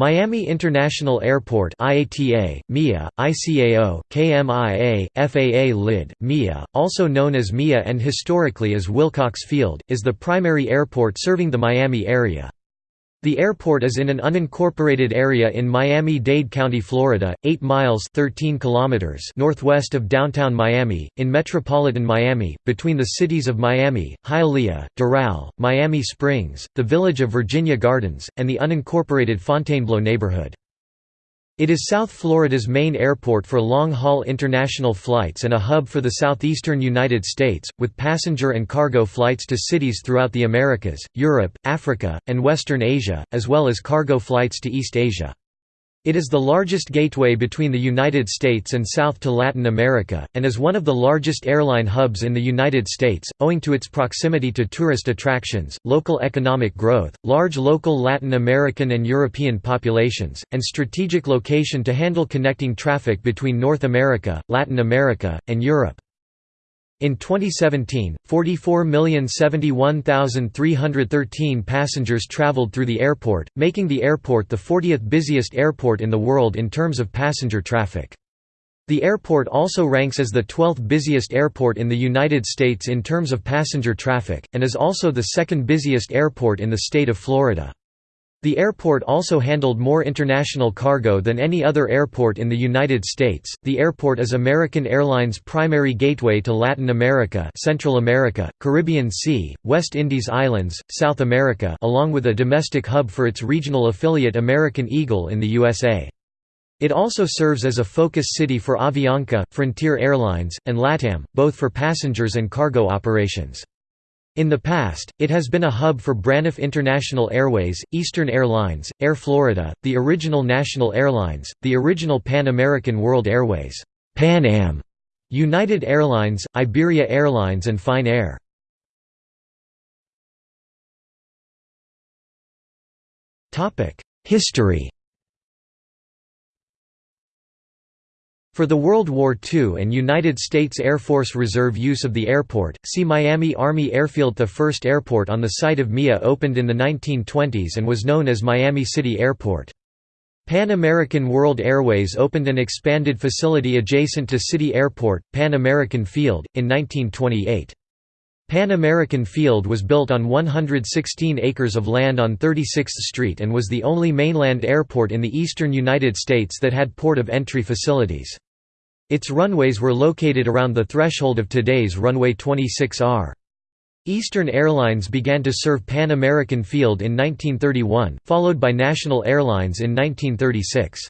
Miami International Airport IATA, MIA, ICAO, KMIA, FAA LID, MIA, also known as MIA and historically as Wilcox Field, is the primary airport serving the Miami area. The airport is in an unincorporated area in Miami-Dade County, Florida, 8 miles 13 kilometers northwest of downtown Miami, in metropolitan Miami, between the cities of Miami, Hialeah, Doral, Miami Springs, the village of Virginia Gardens, and the unincorporated Fontainebleau neighborhood. It is South Florida's main airport for long-haul international flights and a hub for the southeastern United States, with passenger and cargo flights to cities throughout the Americas, Europe, Africa, and Western Asia, as well as cargo flights to East Asia. It is the largest gateway between the United States and South to Latin America, and is one of the largest airline hubs in the United States, owing to its proximity to tourist attractions, local economic growth, large local Latin American and European populations, and strategic location to handle connecting traffic between North America, Latin America, and Europe. In 2017, 44,071,313 passengers traveled through the airport, making the airport the 40th busiest airport in the world in terms of passenger traffic. The airport also ranks as the 12th busiest airport in the United States in terms of passenger traffic, and is also the second busiest airport in the state of Florida. The airport also handled more international cargo than any other airport in the United States. The airport is American Airlines' primary gateway to Latin America, Central America, Caribbean Sea, West Indies Islands, South America, along with a domestic hub for its regional affiliate American Eagle in the USA. It also serves as a focus city for Avianca, Frontier Airlines, and LATAM, both for passengers and cargo operations. In the past, it has been a hub for Braniff International Airways, Eastern Airlines, Air Florida, the original National Airlines, the original Pan American World Airways, Pan Am, United Airlines, Iberia Airlines and Fine Air. History For the World War II and United States Air Force Reserve use of the airport, see Miami Army Airfield The first airport on the site of MIA opened in the 1920s and was known as Miami City Airport. Pan American World Airways opened an expanded facility adjacent to City Airport, Pan American Field, in 1928. Pan American Field was built on 116 acres of land on 36th Street and was the only mainland airport in the eastern United States that had port of entry facilities. Its runways were located around the threshold of today's runway 26R. Eastern Airlines began to serve Pan American Field in 1931, followed by National Airlines in 1936.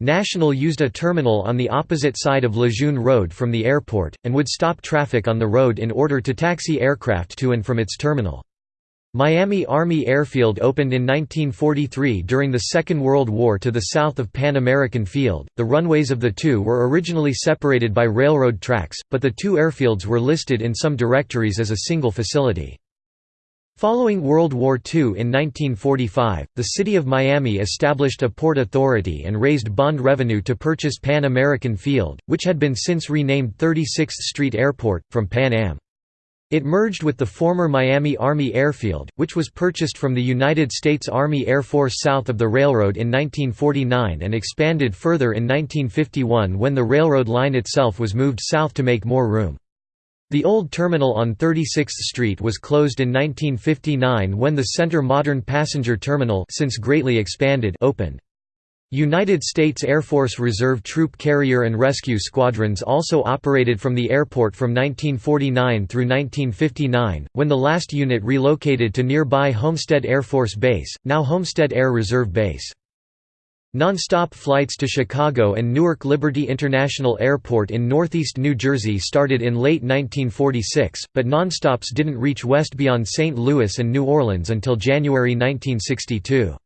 National used a terminal on the opposite side of Lejeune Road from the airport, and would stop traffic on the road in order to taxi aircraft to and from its terminal. Miami Army Airfield opened in 1943 during the Second World War to the south of Pan American Field. The runways of the two were originally separated by railroad tracks, but the two airfields were listed in some directories as a single facility. Following World War II in 1945, the city of Miami established a port authority and raised bond revenue to purchase Pan American Field, which had been since renamed 36th Street Airport, from Pan Am. It merged with the former Miami Army Airfield, which was purchased from the United States Army Air Force south of the railroad in 1949 and expanded further in 1951 when the railroad line itself was moved south to make more room. The old terminal on 36th Street was closed in 1959 when the Center Modern Passenger Terminal since greatly expanded opened. United States Air Force Reserve Troop Carrier and Rescue Squadrons also operated from the airport from 1949 through 1959, when the last unit relocated to nearby Homestead Air Force Base, now Homestead Air Reserve Base. Non-stop flights to Chicago and Newark Liberty International Airport in northeast New Jersey started in late 1946, but non-stops didn't reach west beyond St. Louis and New Orleans until January 1962.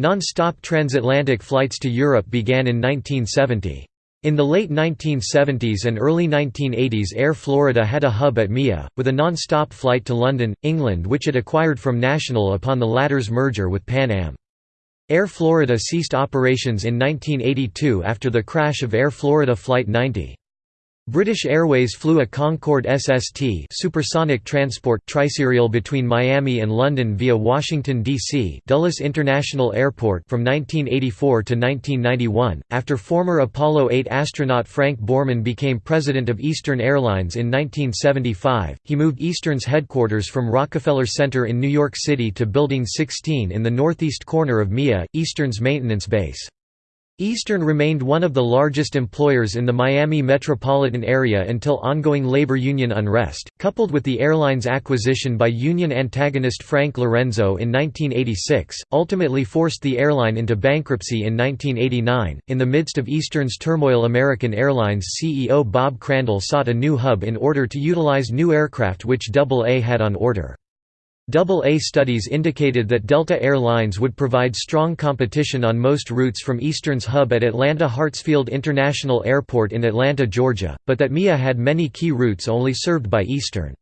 Non-stop transatlantic flights to Europe began in 1970. In the late 1970s and early 1980s Air Florida had a hub at MIA, with a non-stop flight to London, England which it acquired from National upon the latter's merger with Pan Am. Air Florida ceased operations in 1982 after the crash of Air Florida Flight 90. British Airways flew a Concorde SST supersonic transport triserial between Miami and London via Washington, D.C. Dulles International Airport from 1984 to 1991. After former Apollo 8 astronaut Frank Borman became president of Eastern Airlines in 1975, he moved Eastern's headquarters from Rockefeller Center in New York City to Building 16 in the northeast corner of MIA, Eastern's maintenance base. Eastern remained one of the largest employers in the Miami metropolitan area until ongoing labor union unrest, coupled with the airline's acquisition by union antagonist Frank Lorenzo in 1986, ultimately forced the airline into bankruptcy in 1989. In the midst of Eastern's turmoil, American Airlines CEO Bob Crandall sought a new hub in order to utilize new aircraft which AA had on order. AA studies indicated that Delta Air Lines would provide strong competition on most routes from Eastern's hub at Atlanta Hartsfield International Airport in Atlanta, Georgia, but that MIA had many key routes only served by Eastern.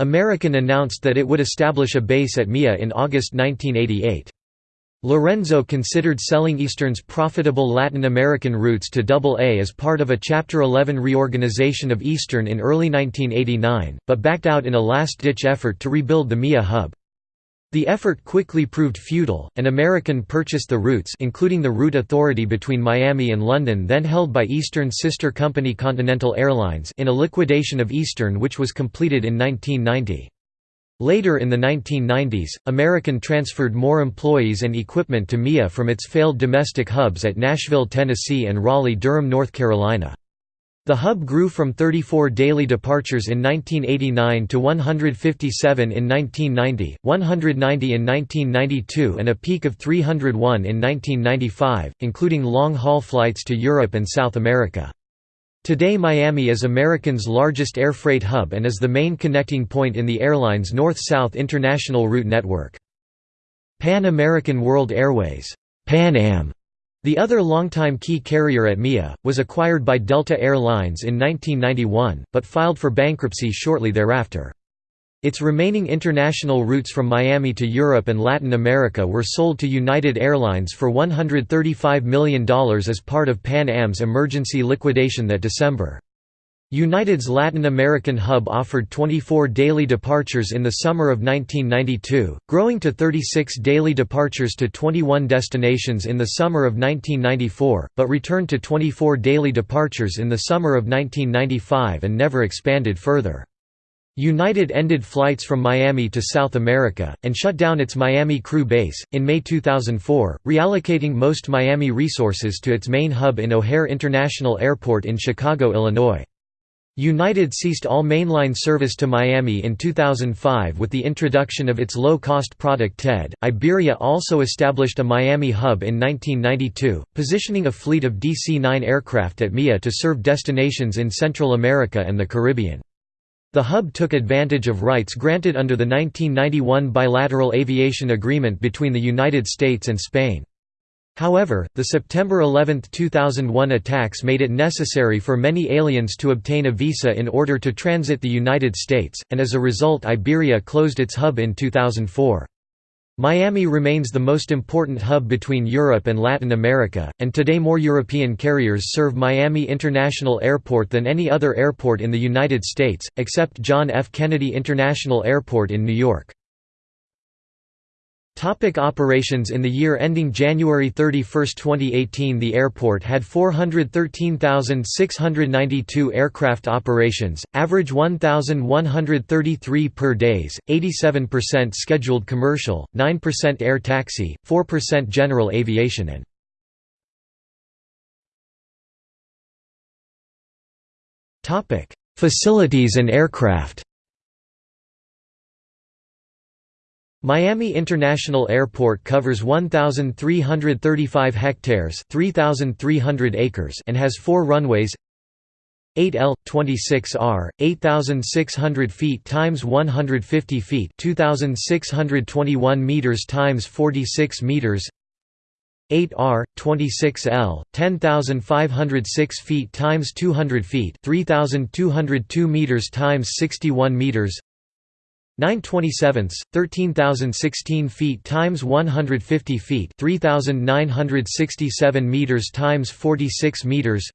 American announced that it would establish a base at MIA in August 1988. Lorenzo considered selling Eastern's profitable Latin American routes to AA as part of a Chapter 11 reorganization of Eastern in early 1989, but backed out in a last-ditch effort to rebuild the MIA hub. The effort quickly proved futile, and American purchased the routes including the route authority between Miami and London then held by Eastern's sister company Continental Airlines in a liquidation of Eastern which was completed in 1990. Later in the 1990s, American transferred more employees and equipment to MIA from its failed domestic hubs at Nashville, Tennessee and Raleigh-Durham, North Carolina. The hub grew from 34 daily departures in 1989 to 157 in 1990, 190 in 1992 and a peak of 301 in 1995, including long-haul flights to Europe and South America. Today Miami is American's largest air freight hub and is the main connecting point in the airline's North-South international route network. Pan American World Airways Pan Am, the other longtime key carrier at MIA, was acquired by Delta Air Lines in 1991, but filed for bankruptcy shortly thereafter. Its remaining international routes from Miami to Europe and Latin America were sold to United Airlines for $135 million as part of Pan Am's emergency liquidation that December. United's Latin American hub offered 24 daily departures in the summer of 1992, growing to 36 daily departures to 21 destinations in the summer of 1994, but returned to 24 daily departures in the summer of 1995 and never expanded further. United ended flights from Miami to South America, and shut down its Miami crew base, in May 2004, reallocating most Miami resources to its main hub in O'Hare International Airport in Chicago, Illinois. United ceased all mainline service to Miami in 2005 with the introduction of its low-cost product TED. Iberia also established a Miami hub in 1992, positioning a fleet of DC-9 aircraft at MIA to serve destinations in Central America and the Caribbean. The hub took advantage of rights granted under the 1991 bilateral aviation agreement between the United States and Spain. However, the September 11, 2001 attacks made it necessary for many aliens to obtain a visa in order to transit the United States, and as a result Iberia closed its hub in 2004. Miami remains the most important hub between Europe and Latin America, and today more European carriers serve Miami International Airport than any other airport in the United States, except John F. Kennedy International Airport in New York. Topic operations In the year ending January 31, 2018 the airport had 413,692 aircraft operations, average 1,133 per days, 87% scheduled commercial, 9% air taxi, 4% general aviation and Facilities and aircraft Miami International Airport covers 1,335 hectares 3,300 acres and has four runways. 8L, 26R, 8,600 feet times 150 feet 2,621 meters times 46 meters. 8R, 26L, 10,506 feet times 200 feet 3,202 meters times 61 meters 927 13,016 feet times 150 feet 3,967 meters times 46 meters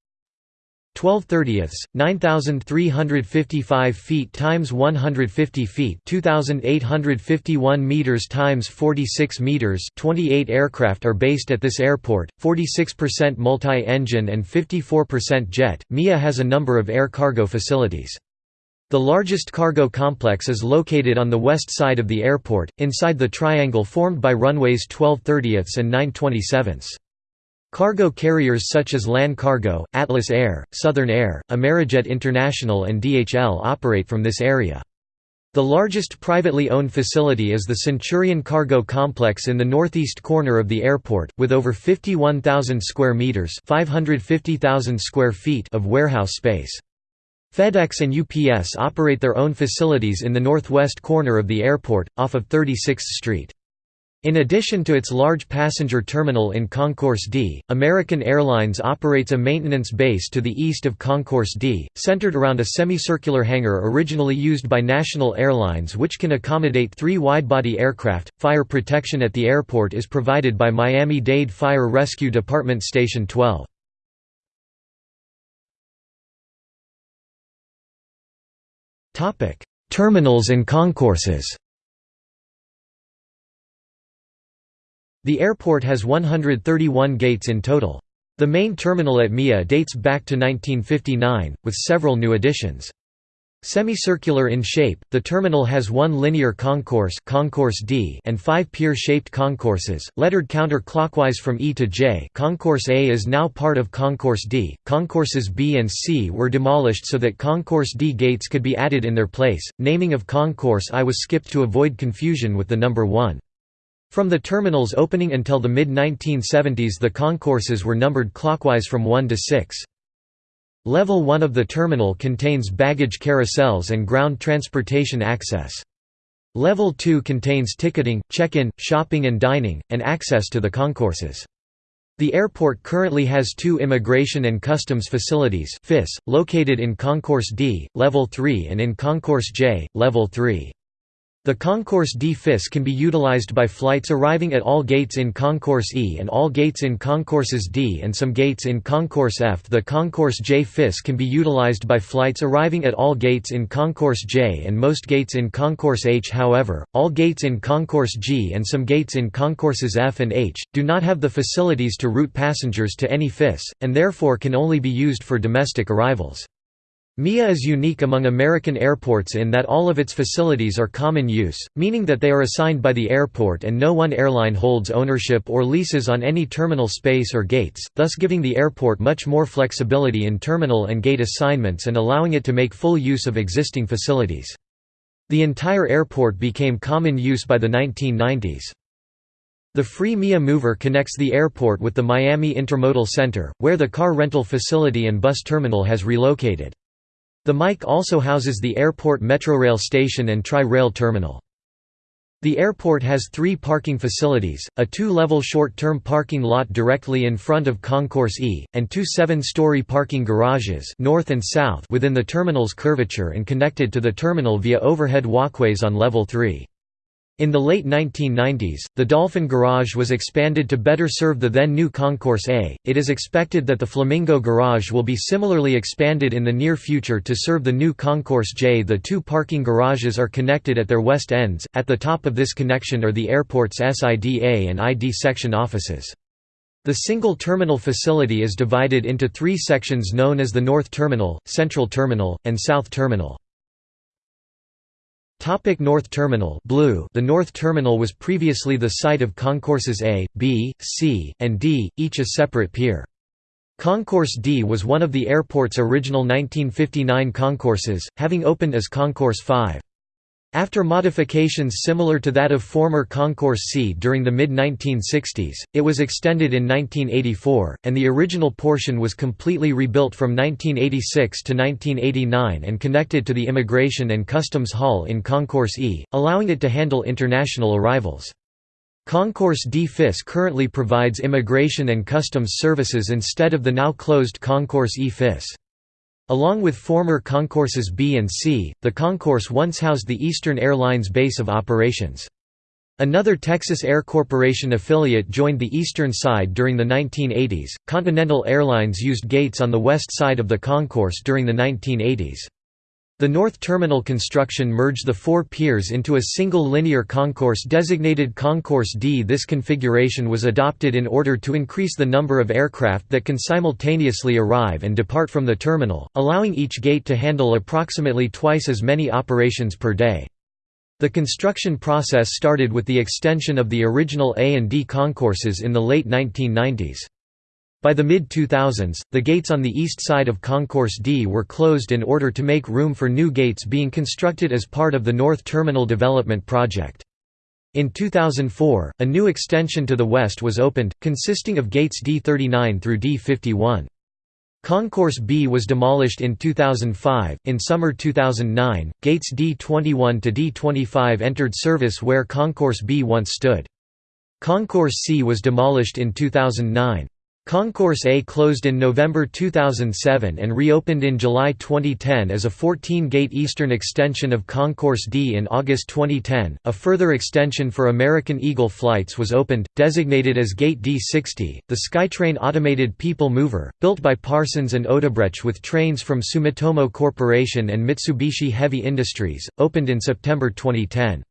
12 thirtieths, 9,355 feet times 150 feet 2,851 meters times 46 meters 28 aircraft are based at this airport, 46% multi-engine and 54% jet. MIA has a number of air cargo facilities. The largest cargo complex is located on the west side of the airport, inside the triangle formed by runways 12 thirtieths and 9 27ths. Cargo carriers such as LAN Cargo, Atlas Air, Southern Air, Amerijet International and DHL operate from this area. The largest privately owned facility is the Centurion Cargo Complex in the northeast corner of the airport, with over 51,000 square meters (550,000 square feet) of warehouse space. FedEx and UPS operate their own facilities in the northwest corner of the airport, off of 36th Street. In addition to its large passenger terminal in Concourse D, American Airlines operates a maintenance base to the east of Concourse D, centered around a semicircular hangar originally used by National Airlines which can accommodate three widebody aircraft. Fire protection at the airport is provided by Miami-Dade Fire Rescue Department Station 12. Terminals and concourses The airport has 131 gates in total. The main terminal at MIA dates back to 1959, with several new additions. Semicircular in shape, the terminal has one linear concourse, concourse D and five pier-shaped concourses, lettered counter-clockwise from E to J Concourse A is now part of Concourse D, concourses B and C were demolished so that Concourse D gates could be added in their place, naming of Concourse I was skipped to avoid confusion with the number 1. From the terminal's opening until the mid-1970s the concourses were numbered clockwise from 1 to 6. Level 1 of the terminal contains baggage carousels and ground transportation access. Level 2 contains ticketing, check-in, shopping and dining, and access to the concourses. The airport currently has two Immigration and Customs Facilities located in Concourse D, Level 3 and in Concourse J, Level 3. The Concourse D FIS can be utilized by flights arriving at all gates in Concourse E and all gates in Concourses D and some gates in Concourse F. The Concourse J FIS can be utilized by flights arriving at all gates in Concourse J and most gates in Concourse H. However, all gates in Concourse G and some gates in Concourses F and H, do not have the facilities to route passengers to any FIS, and therefore can only be used for domestic arrivals. MIA is unique among American airports in that all of its facilities are common use, meaning that they are assigned by the airport and no one airline holds ownership or leases on any terminal space or gates, thus giving the airport much more flexibility in terminal and gate assignments and allowing it to make full use of existing facilities. The entire airport became common use by the 1990s. The free MIA Mover connects the airport with the Miami Intermodal Center, where the car rental facility and bus terminal has relocated. The MIC also houses the airport Metrorail station and Tri-Rail terminal. The airport has three parking facilities, a two-level short-term parking lot directly in front of Concourse E, and two seven-story parking garages north and south within the terminal's curvature and connected to the terminal via overhead walkways on level 3. In the late 1990s, the Dolphin Garage was expanded to better serve the then new Concourse A. It is expected that the Flamingo Garage will be similarly expanded in the near future to serve the new Concourse J. The two parking garages are connected at their west ends. At the top of this connection are the airport's SIDA and ID section offices. The single terminal facility is divided into three sections known as the North Terminal, Central Terminal, and South Terminal. Topic North Terminal blue The North Terminal was previously the site of concourses A, B, C, and D, each a separate pier. Concourse D was one of the airport's original 1959 concourses, having opened as Concourse 5. After modifications similar to that of former Concourse C during the mid-1960s, it was extended in 1984, and the original portion was completely rebuilt from 1986 to 1989 and connected to the Immigration and Customs Hall in Concourse E, allowing it to handle international arrivals. Concourse D FIS currently provides immigration and customs services instead of the now closed Concourse E FIS. Along with former concourses B and C, the concourse once housed the Eastern Airlines base of operations. Another Texas Air Corporation affiliate joined the eastern side during the 1980s. Continental Airlines used gates on the west side of the concourse during the 1980s. The north terminal construction merged the four piers into a single linear concourse designated Concourse D. This configuration was adopted in order to increase the number of aircraft that can simultaneously arrive and depart from the terminal, allowing each gate to handle approximately twice as many operations per day. The construction process started with the extension of the original A and D concourses in the late 1990s. By the mid-2000s, the gates on the east side of Concourse D were closed in order to make room for new gates being constructed as part of the North Terminal Development Project. In 2004, a new extension to the west was opened, consisting of gates D39 through D51. Concourse B was demolished in 2005. In summer 2009, gates D21 to D25 entered service where Concourse B once stood. Concourse C was demolished in 2009. Concourse A closed in November 2007 and reopened in July 2010 as a 14-gate eastern extension of Concourse D in August 2010. A further extension for American Eagle flights was opened, designated as Gate D60, the SkyTrain automated people mover, built by Parsons and Odebrecht with trains from Sumitomo Corporation and Mitsubishi Heavy Industries, opened in September 2010.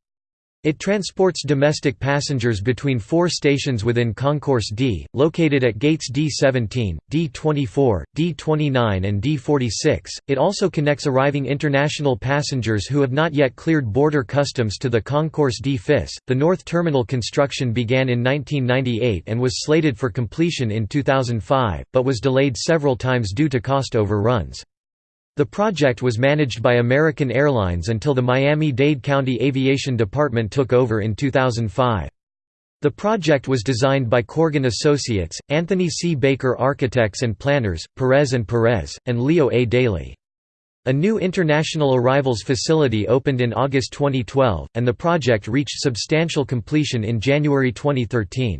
It transports domestic passengers between four stations within Concourse D, located at gates D17, D24, D29 and D46. It also connects arriving international passengers who have not yet cleared border customs to the Concourse D FIS. The North Terminal construction began in 1998 and was slated for completion in 2005, but was delayed several times due to cost overruns. The project was managed by American Airlines until the Miami-Dade County Aviation Department took over in 2005. The project was designed by Corgan Associates, Anthony C. Baker Architects and Planners, Perez and Perez, and Leo A. Daly. A new international arrivals facility opened in August 2012, and the project reached substantial completion in January 2013.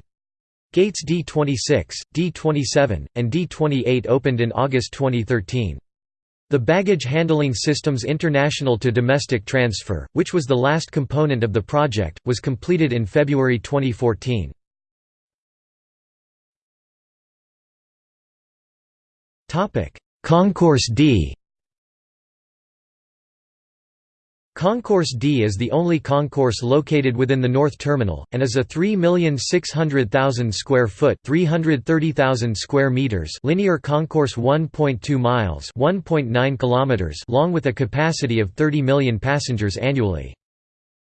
Gates D26, D27, and D28 opened in August 2013. The Baggage Handling Systems International to Domestic Transfer, which was the last component of the project, was completed in February 2014. Concourse D Concourse D is the only concourse located within the North Terminal, and is a 3,600,000 square foot 330,000 square meters linear concourse 1.2 miles 1.9 kilometers long with a capacity of 30 million passengers annually.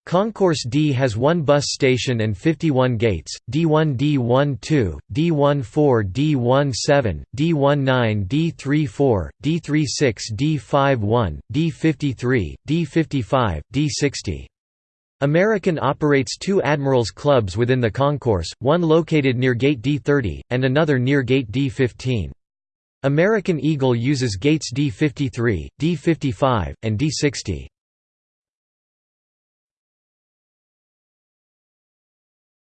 Concourse D has one bus station and 51 gates, D1 D12, D14 D17, D19 D34, D36 D51, D53, D55, D60. American operates two Admirals Clubs within the concourse, one located near Gate D30, and another near Gate D15. American Eagle uses gates D53, D55, and D60.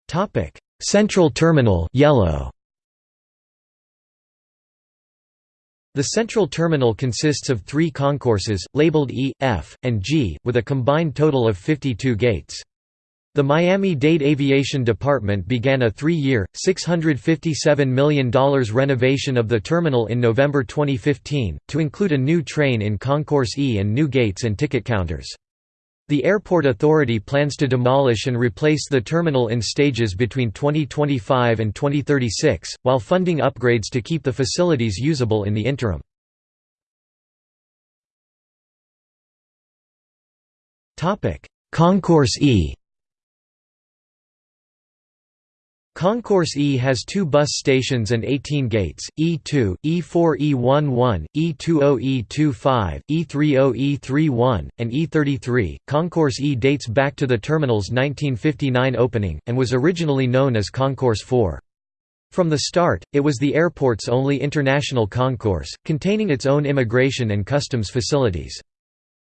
Topic: Central Terminal yellow. The central terminal consists of three concourses, labeled E, F, and G, with a combined total of 52 gates. The Miami-Dade Aviation Department began a three-year, $657 million renovation of the terminal in November 2015, to include a new train in Concourse E and new gates and ticket counters. The Airport Authority plans to demolish and replace the terminal in stages between 2025 and 2036, while funding upgrades to keep the facilities usable in the interim. Concourse E Concourse E has two bus stations and 18 gates, E2, E4 E11, E20 E25, E30 E31, and E33. Concourse E dates back to the terminal's 1959 opening, and was originally known as Concourse 4. From the start, it was the airport's only international concourse, containing its own immigration and customs facilities.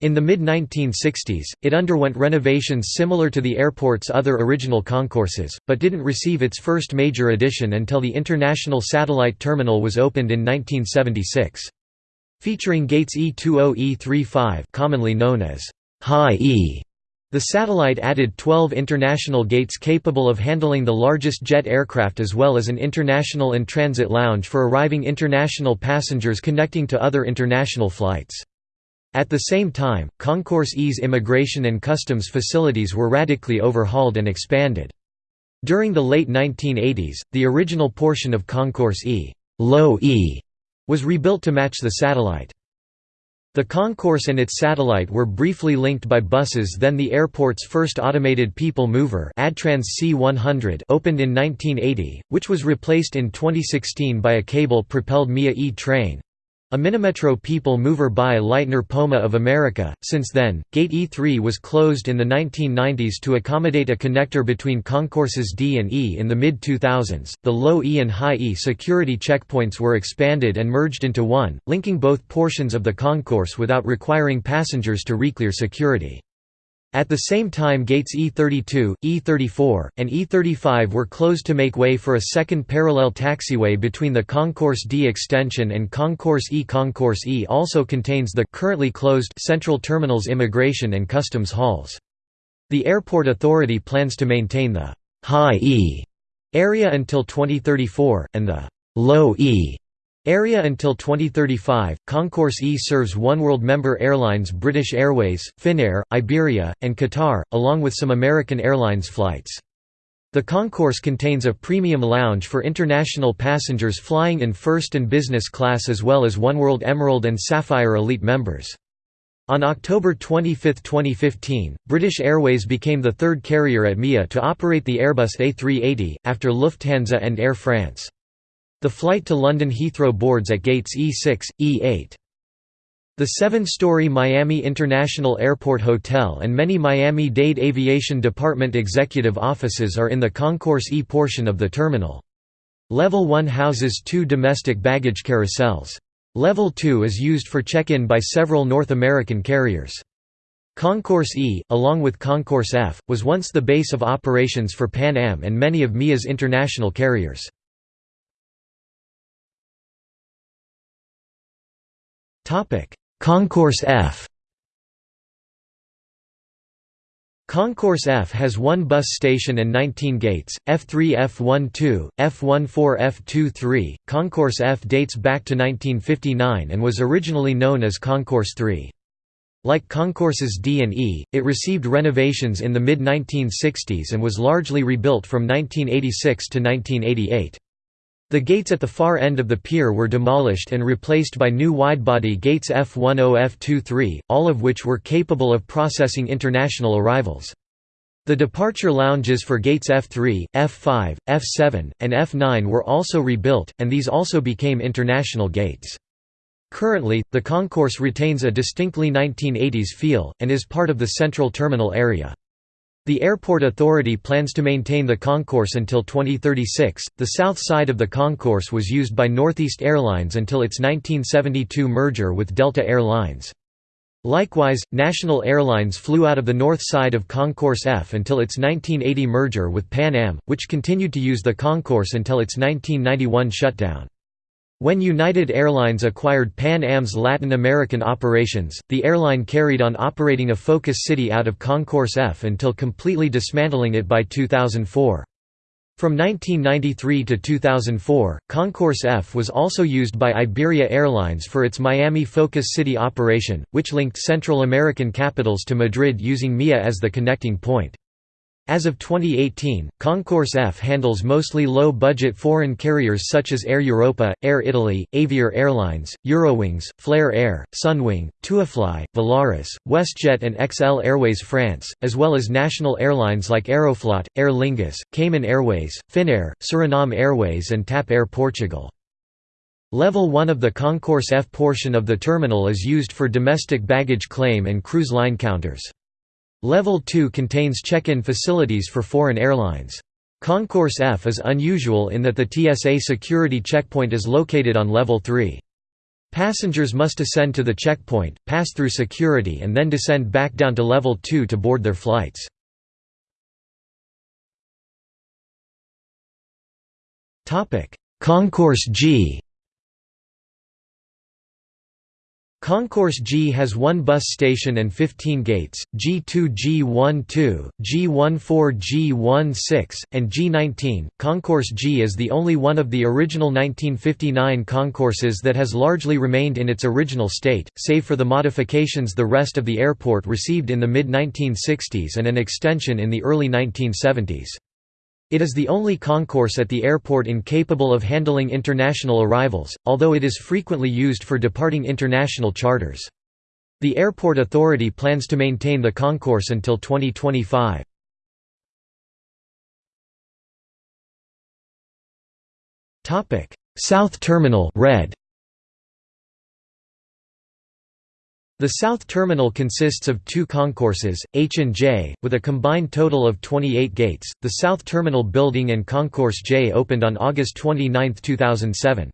In the mid-1960s, it underwent renovations similar to the airport's other original concourses, but didn't receive its first major addition until the International Satellite Terminal was opened in 1976. Featuring gates E20 E35 commonly known as High E, The satellite added 12 international gates capable of handling the largest jet aircraft as well as an international and transit lounge for arriving international passengers connecting to other international flights. At the same time, Concourse E's immigration and customs facilities were radically overhauled and expanded. During the late 1980s, the original portion of Concourse E, low e was rebuilt to match the satellite. The concourse and its satellite were briefly linked by buses then the airport's first automated people mover Adtranz C100 opened in 1980, which was replaced in 2016 by a cable-propelled MIA E-train. A Minimetro people mover by Leitner Poma of America. Since then, Gate E3 was closed in the 1990s to accommodate a connector between concourses D and E in the mid 2000s. The low E and high E security checkpoints were expanded and merged into one, linking both portions of the concourse without requiring passengers to reclear security. At the same time gates E32, E34, and E35 were closed to make way for a second parallel taxiway between the Concourse D extension and Concourse E. Concourse E also contains the currently closed Central Terminal's immigration and customs halls. The airport authority plans to maintain the «high E» area until 2034, and the «low E» Area until 2035, Concourse E serves oneworld member airlines British Airways, Finnair, Iberia, and Qatar, along with some American Airlines flights. The concourse contains a premium lounge for international passengers flying in first and business class as well as oneworld Emerald and Sapphire Elite members. On October 25, 2015, British Airways became the third carrier at MIA to operate the Airbus A380, after Lufthansa and Air France. The flight to London Heathrow boards at gates E6, E8. The seven-story Miami International Airport Hotel and many Miami-Dade Aviation Department executive offices are in the Concourse E portion of the terminal. Level 1 houses two domestic baggage carousels. Level 2 is used for check-in by several North American carriers. Concourse E, along with Concourse F, was once the base of operations for Pan Am and many of MIA's international carriers. Concourse F Concourse F has one bus station and 19 gates, F3 F12, F14 F23. Concourse F dates back to 1959 and was originally known as Concourse 3. Like concourses D and E, it received renovations in the mid-1960s and was largely rebuilt from 1986 to 1988. The gates at the far end of the pier were demolished and replaced by new widebody gates F10 F23, all of which were capable of processing international arrivals. The departure lounges for gates F3, F5, F7, and F9 were also rebuilt, and these also became international gates. Currently, the concourse retains a distinctly 1980s feel, and is part of the central terminal area. The airport authority plans to maintain the concourse until 2036. The south side of the concourse was used by Northeast Airlines until its 1972 merger with Delta Air Lines. Likewise, National Airlines flew out of the north side of Concourse F until its 1980 merger with Pan Am, which continued to use the concourse until its 1991 shutdown. When United Airlines acquired Pan Am's Latin American operations, the airline carried on operating a focus city out of Concourse F until completely dismantling it by 2004. From 1993 to 2004, Concourse F was also used by Iberia Airlines for its Miami Focus City operation, which linked Central American capitals to Madrid using MIA as the connecting point. As of 2018, Concourse F handles mostly low-budget foreign carriers such as Air Europa, Air Italy, Avior Airlines, Eurowings, Flair Air, Sunwing, TUIfly, Volaris, WestJet and XL Airways France, as well as national airlines like Aeroflot, Aer Lingus, Cayman Airways, Finnair, Suriname Airways and TAP Air Portugal. Level 1 of the Concourse F portion of the terminal is used for domestic baggage claim and cruise line counters. Level 2 contains check-in facilities for foreign airlines. Concourse F is unusual in that the TSA security checkpoint is located on Level 3. Passengers must ascend to the checkpoint, pass through security and then descend back down to Level 2 to board their flights. Concourse G Concourse G has one bus station and 15 gates, G2 G12, G14 G16, and G19. Concourse G is the only one of the original 1959 concourses that has largely remained in its original state, save for the modifications the rest of the airport received in the mid-1960s and an extension in the early 1970s. It is the only concourse at the airport incapable of handling international arrivals, although it is frequently used for departing international charters. The airport authority plans to maintain the concourse until 2025. South Terminal red. The South Terminal consists of two concourses, H and J, with a combined total of 28 gates. The South Terminal building and Concourse J opened on August 29, 2007.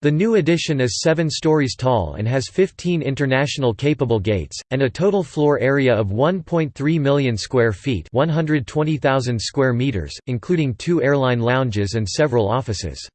The new addition is 7 stories tall and has 15 international capable gates, and a total floor area of 1.3 million square feet 120,000 square meters, including two airline lounges and several offices.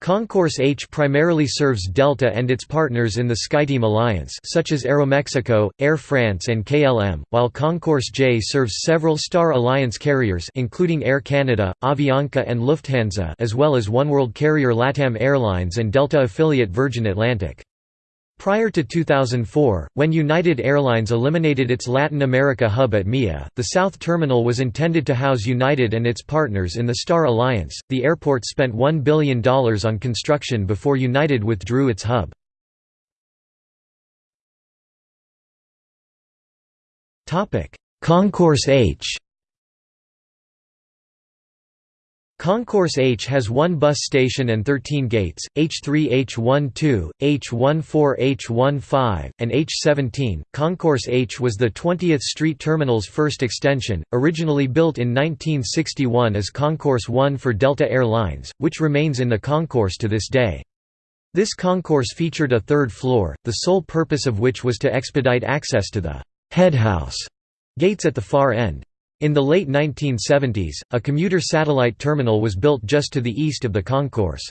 Concourse H primarily serves Delta and its partners in the SkyTeam alliance such as Aeromexico, Air France and KLM, while Concourse J serves several Star Alliance carriers including Air Canada, Avianca and Lufthansa as well as oneworld carrier LATAM Airlines and Delta affiliate Virgin Atlantic. Prior to 2004, when United Airlines eliminated its Latin America hub at MIA, the South Terminal was intended to house United and its partners in the Star Alliance. The airport spent $1 billion on construction before United withdrew its hub. Concourse H Concourse H has one bus station and 13 gates, H3 H12, H14 H15, and H17. Concourse H was the 20th Street Terminal's first extension, originally built in 1961 as Concourse 1 for Delta Air Lines, which remains in the concourse to this day. This concourse featured a third floor, the sole purpose of which was to expedite access to the «head house» gates at the far end. In the late 1970s, a commuter satellite terminal was built just to the east of the concourse.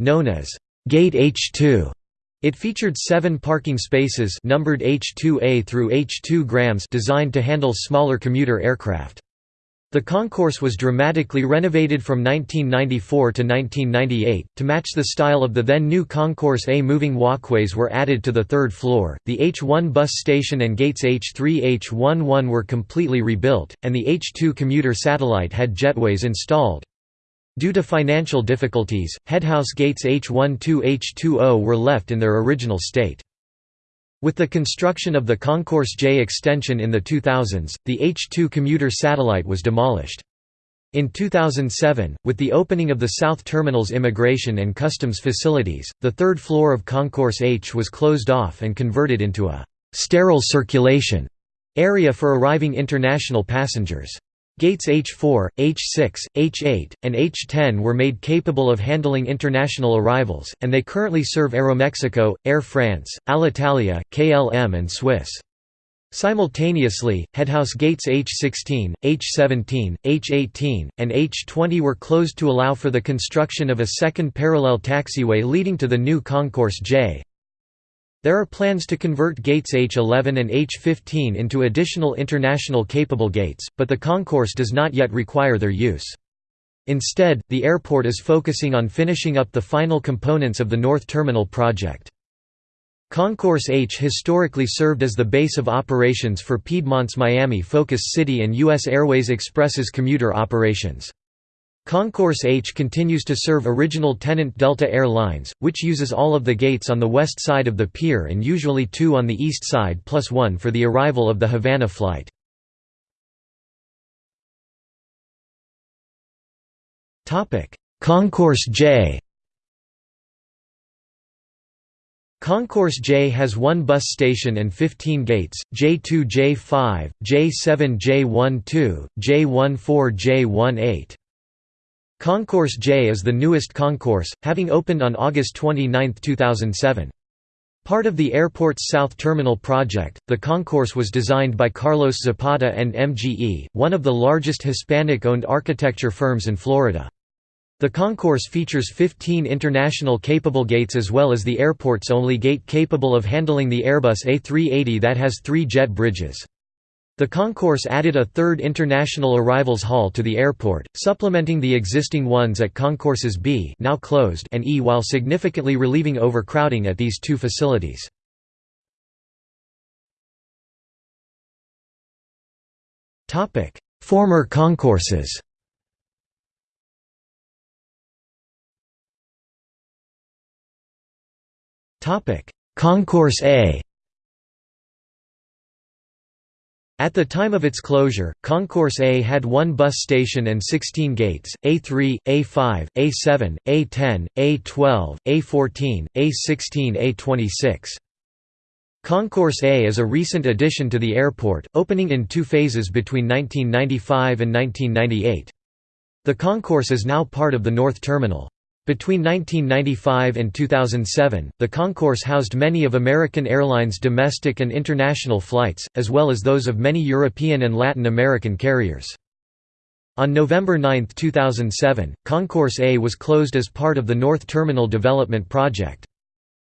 Known as Gate H2, it featured seven parking spaces numbered H2A through H2 grams designed to handle smaller commuter aircraft. The concourse was dramatically renovated from 1994 to 1998. To match the style of the then new Concourse A, moving walkways were added to the third floor, the H1 bus station and gates H3 H11 were completely rebuilt, and the H2 commuter satellite had jetways installed. Due to financial difficulties, headhouse gates H12 H20 were left in their original state. With the construction of the Concourse J extension in the 2000s, the H2 commuter satellite was demolished. In 2007, with the opening of the South Terminal's immigration and customs facilities, the third floor of Concourse H was closed off and converted into a «sterile circulation» area for arriving international passengers. Gates H4, H6, H8, and H10 were made capable of handling international arrivals, and they currently serve Aeromexico, Air France, Alitalia, KLM and Swiss. Simultaneously, headhouse gates H16, H17, H18, and H20 were closed to allow for the construction of a second parallel taxiway leading to the new Concourse J. There are plans to convert gates H11 and H15 into additional international capable gates, but the concourse does not yet require their use. Instead, the airport is focusing on finishing up the final components of the North Terminal project. Concourse H historically served as the base of operations for Piedmont's Miami Focus City and U.S. Airways Express's commuter operations. Concourse H continues to serve original tenant Delta Air Lines, which uses all of the gates on the west side of the pier and usually two on the east side plus one for the arrival of the Havana flight. Concourse J Concourse J has one bus station and 15 gates, J2 J5, J7 J12, J14 J18. Concourse J is the newest concourse, having opened on August 29, 2007. Part of the airport's South Terminal project, the concourse was designed by Carlos Zapata and MGE, one of the largest Hispanic-owned architecture firms in Florida. The concourse features 15 international capable gates as well as the airport's only gate capable of handling the Airbus A380 that has three jet bridges. The concourse added a third international arrivals hall to the airport, supplementing the existing ones at concourses B now closed and E while significantly relieving overcrowding at these two facilities. Former concourses Concourse A At the time of its closure, Concourse A had one bus station and 16 gates, A3, A5, A7, A10, A12, A14, A16 A26. Concourse A is a recent addition to the airport, opening in two phases between 1995 and 1998. The concourse is now part of the North Terminal. Between 1995 and 2007, the concourse housed many of American Airlines' domestic and international flights, as well as those of many European and Latin American carriers. On November 9, 2007, Concourse A was closed as part of the North Terminal Development Project.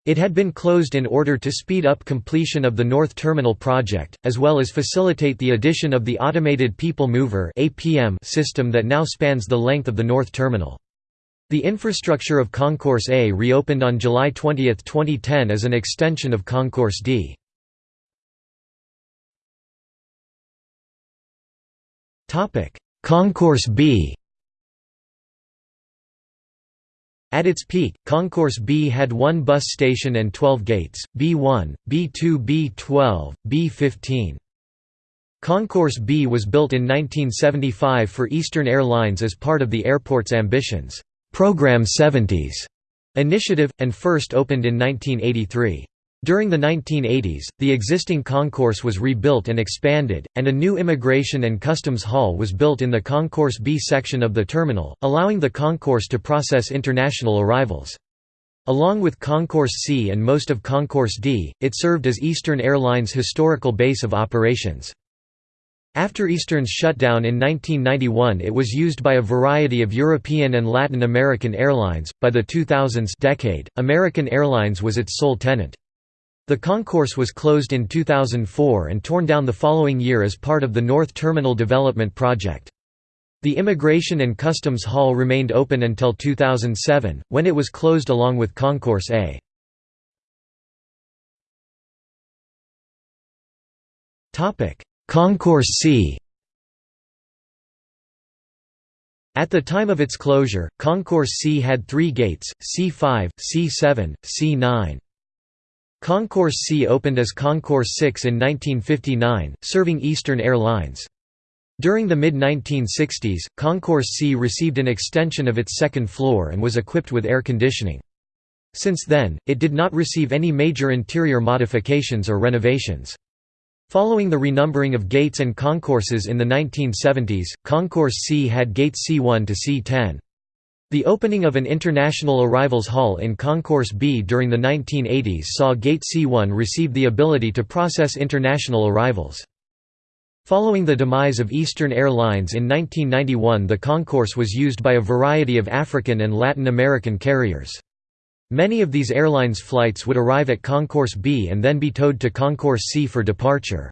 It had been closed in order to speed up completion of the North Terminal project, as well as facilitate the addition of the Automated People Mover system that now spans the length of the North Terminal. The infrastructure of Concourse A reopened on July 20, 2010 as an extension of Concourse D. Concourse B At its peak, Concourse B had one bus station and 12 gates, B1, B2 B12, B15. Concourse B was built in 1975 for Eastern Airlines as part of the airport's ambitions. Program 70s initiative, and first opened in 1983. During the 1980s, the existing concourse was rebuilt and expanded, and a new Immigration and Customs Hall was built in the Concourse B section of the terminal, allowing the concourse to process international arrivals. Along with Concourse C and most of Concourse D, it served as Eastern Airlines' historical base of operations. After Eastern's shutdown in 1991 it was used by a variety of European and Latin American airlines. By the 2000s decade, American Airlines was its sole tenant. The concourse was closed in 2004 and torn down the following year as part of the North Terminal Development Project. The Immigration and Customs Hall remained open until 2007, when it was closed along with Concourse A. Concourse C At the time of its closure, Concourse C had three gates, C5, C7, C9. Concourse C opened as Concourse 6 in 1959, serving Eastern Airlines. During the mid-1960s, Concourse C received an extension of its second floor and was equipped with air conditioning. Since then, it did not receive any major interior modifications or renovations. Following the renumbering of gates and concourses in the 1970s, Concourse C had gates C1 to C10. The opening of an international arrivals hall in Concourse B during the 1980s saw Gate C1 receive the ability to process international arrivals. Following the demise of Eastern Airlines in 1991 the concourse was used by a variety of African and Latin American carriers. Many of these airlines' flights would arrive at Concourse B and then be towed to Concourse C for departure.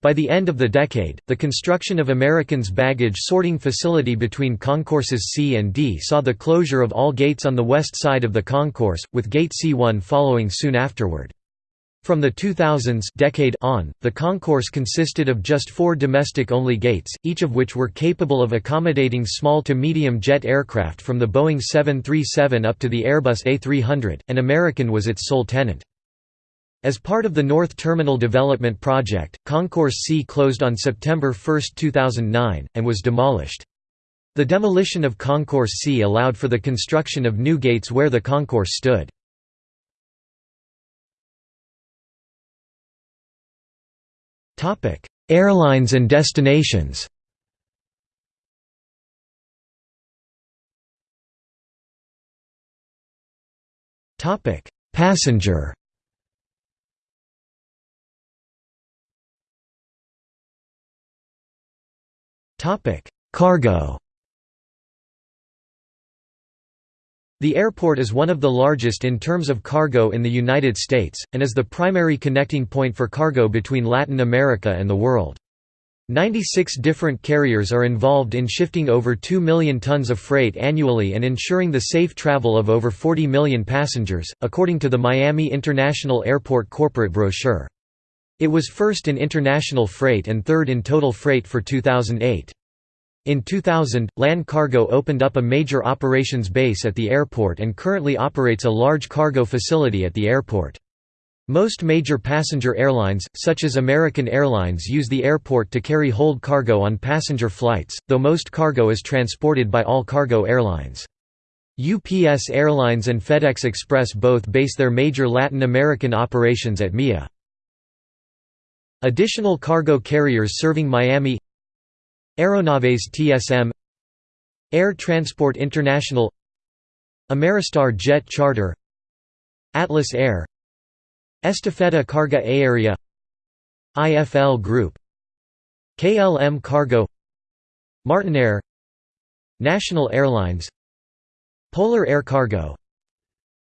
By the end of the decade, the construction of American's baggage sorting facility between concourses C and D saw the closure of all gates on the west side of the concourse, with Gate C1 following soon afterward. From the 2000s decade on, the concourse consisted of just four domestic-only gates, each of which were capable of accommodating small to medium jet aircraft from the Boeing 737 up to the Airbus A300, and American was its sole tenant. As part of the North Terminal Development Project, Concourse C closed on September 1, 2009, and was demolished. The demolition of Concourse C allowed for the construction of new gates where the concourse stood. Airlines and destinations. Topic: Passenger. Topic: Cargo The airport is one of the largest in terms of cargo in the United States, and is the primary connecting point for cargo between Latin America and the world. 96 different carriers are involved in shifting over 2 million tons of freight annually and ensuring the safe travel of over 40 million passengers, according to the Miami International Airport corporate brochure. It was first in international freight and third in total freight for 2008. In 2000, LAN Cargo opened up a major operations base at the airport and currently operates a large cargo facility at the airport. Most major passenger airlines, such as American Airlines use the airport to carry hold cargo on passenger flights, though most cargo is transported by all cargo airlines. UPS Airlines and FedEx Express both base their major Latin American operations at MIA. Additional cargo carriers serving Miami Aeronaves TSM Air Transport International Ameristar Jet Charter Atlas Air Estafeta Carga Aérea IFL Group KLM Cargo Martinair National Airlines Polar Air Cargo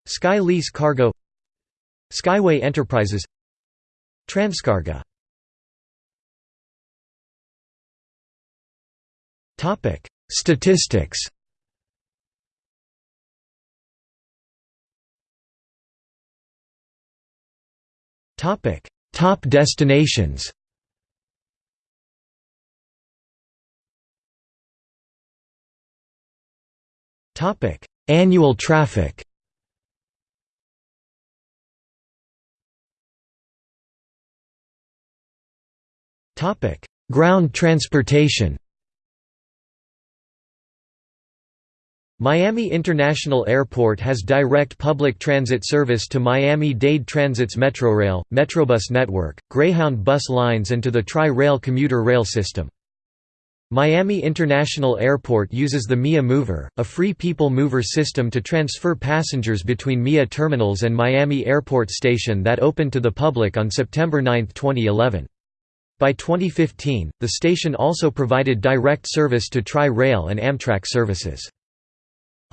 Sky Lease Cargo Skyway Enterprises Transcarga Topic: Statistics. Topic: Top destinations. Topic: Annual traffic. Topic: Ground transportation. Miami International Airport has direct public transit service to Miami-Dade Transit's Metrorail, Metrobus network, Greyhound bus lines and to the Tri-Rail commuter rail system. Miami International Airport uses the MIA Mover, a free people mover system to transfer passengers between MIA terminals and Miami Airport Station that opened to the public on September 9, 2011. By 2015, the station also provided direct service to Tri-Rail and Amtrak services.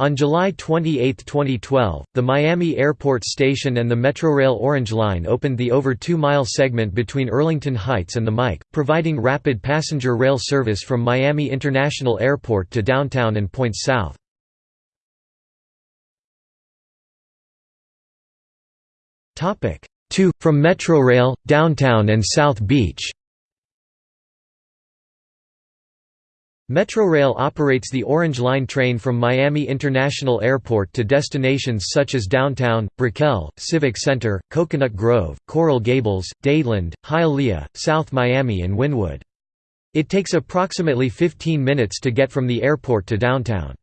On July 28, 2012, the Miami Airport Station and the Metrorail Orange Line opened the over two-mile segment between Earlington Heights and the MIC, providing rapid passenger rail service from Miami International Airport to downtown and points south. Two, from Metrorail, downtown and South Beach Metrorail operates the Orange Line train from Miami International Airport to destinations such as downtown, Brickell, Civic Center, Coconut Grove, Coral Gables, Dadeland, Hialeah, South Miami and Wynwood. It takes approximately 15 minutes to get from the airport to downtown.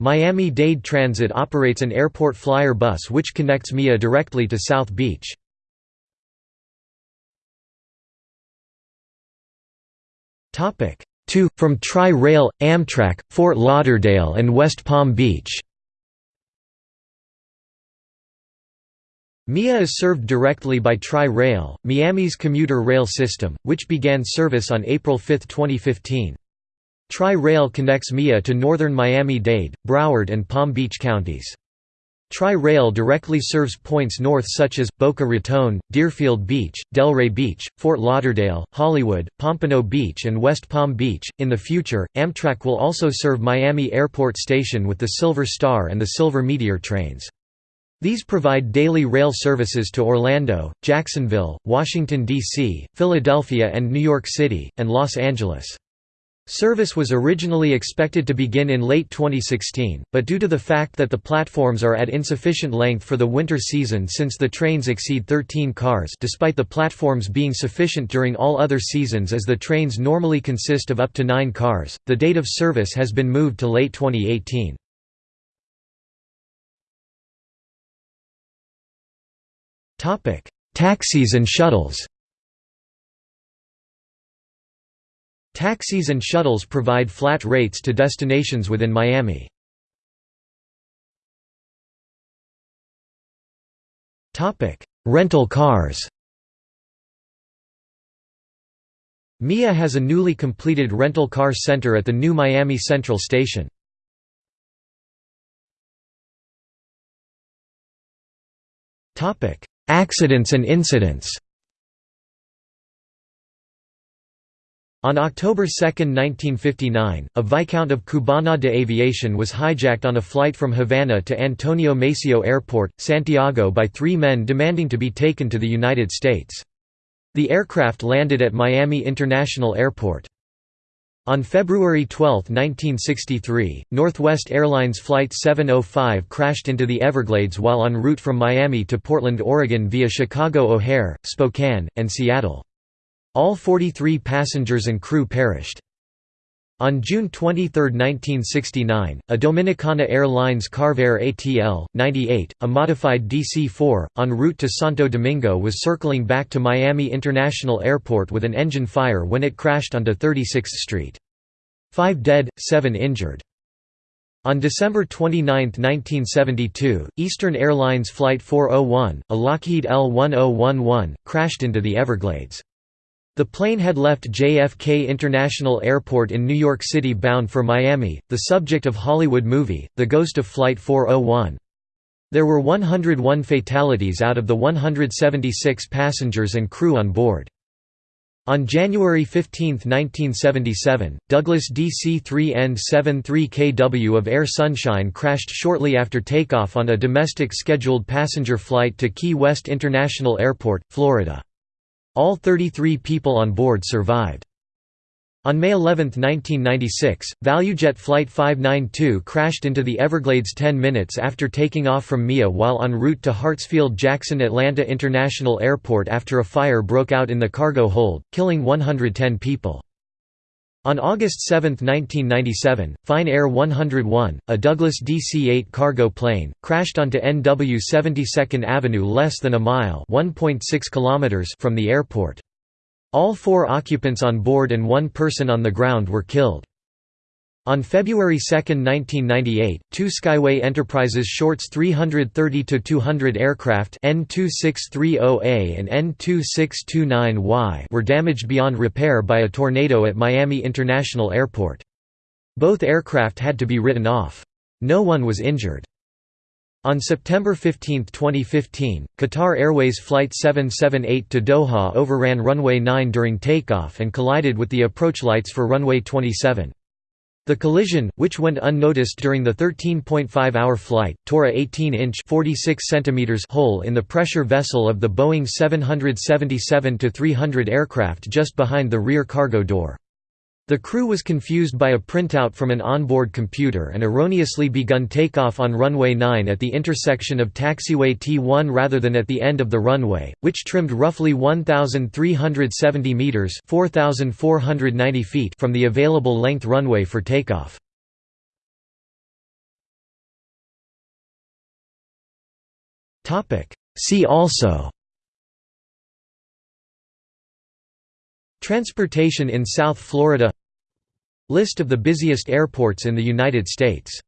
Miami-Dade Transit operates an airport flyer bus which connects MIA directly to South Beach. 2, from Tri-Rail, Amtrak, Fort Lauderdale and West Palm Beach. MIA is served directly by Tri-Rail, Miami's commuter rail system, which began service on April 5, 2015. Tri-Rail connects MIA to northern Miami-Dade, Broward and Palm Beach counties. Tri-Rail directly serves points north such as, Boca Raton, Deerfield Beach, Delray Beach, Fort Lauderdale, Hollywood, Pompano Beach and West Palm Beach. In the future, Amtrak will also serve Miami Airport Station with the Silver Star and the Silver Meteor trains. These provide daily rail services to Orlando, Jacksonville, Washington, D.C., Philadelphia and New York City, and Los Angeles. Service was originally expected to begin in late 2016, but due to the fact that the platforms are at insufficient length for the winter season since the trains exceed 13 cars despite the platforms being sufficient during all other seasons as the trains normally consist of up to 9 cars, the date of service has been moved to late 2018. Taxis and shuttles Taxis and shuttles provide flat rates to destinations within Miami. Rental cars MIA has a newly completed rental car center at the new Miami Central Station. Accidents and incidents On October 2, 1959, a Viscount of Cubana de Aviación was hijacked on a flight from Havana to Antonio Maceo Airport, Santiago by three men demanding to be taken to the United States. The aircraft landed at Miami International Airport. On February 12, 1963, Northwest Airlines Flight 705 crashed into the Everglades while en route from Miami to Portland, Oregon via Chicago O'Hare, Spokane, and Seattle. All 43 passengers and crew perished. On June 23, 1969, a Dominicana Airlines Carvair ATL 98, a modified DC-4, en route to Santo Domingo was circling back to Miami International Airport with an engine fire when it crashed onto 36th Street. Five dead, seven injured. On December 29, 1972, Eastern Airlines Flight 401, a Lockheed L-1011, crashed into the Everglades. The plane had left JFK International Airport in New York City bound for Miami, the subject of Hollywood movie, The Ghost of Flight 401. There were 101 fatalities out of the 176 passengers and crew on board. On January 15, 1977, Douglas DC-3N-73KW of Air Sunshine crashed shortly after takeoff on a domestic scheduled passenger flight to Key West International Airport, Florida. All 33 people on board survived. On May 11, 1996, ValueJet Flight 592 crashed into the Everglades 10 minutes after taking off from MIA while en route to Hartsfield-Jackson Atlanta International Airport after a fire broke out in the cargo hold, killing 110 people. On August 7, 1997, Fine Air 101, a Douglas DC-8 cargo plane, crashed onto NW 72nd Avenue less than a mile kilometers from the airport. All four occupants on board and one person on the ground were killed. On February 2, 1998, two Skyway Enterprises Shorts 330-200 aircraft N2630A and N2629Y were damaged beyond repair by a tornado at Miami International Airport. Both aircraft had to be written off. No one was injured. On September 15, 2015, Qatar Airways Flight 778 to Doha overran runway 9 during takeoff and collided with the approach lights for runway 27. The collision, which went unnoticed during the 13.5-hour flight, tore a 18-inch hole in the pressure vessel of the Boeing 777-300 aircraft just behind the rear cargo door. The crew was confused by a printout from an onboard computer and erroneously begun takeoff on runway 9 at the intersection of taxiway T1 rather than at the end of the runway, which trimmed roughly 1,370 meters (4,490 feet) from the available length runway for takeoff. See also Transportation in South Florida List of the busiest airports in the United States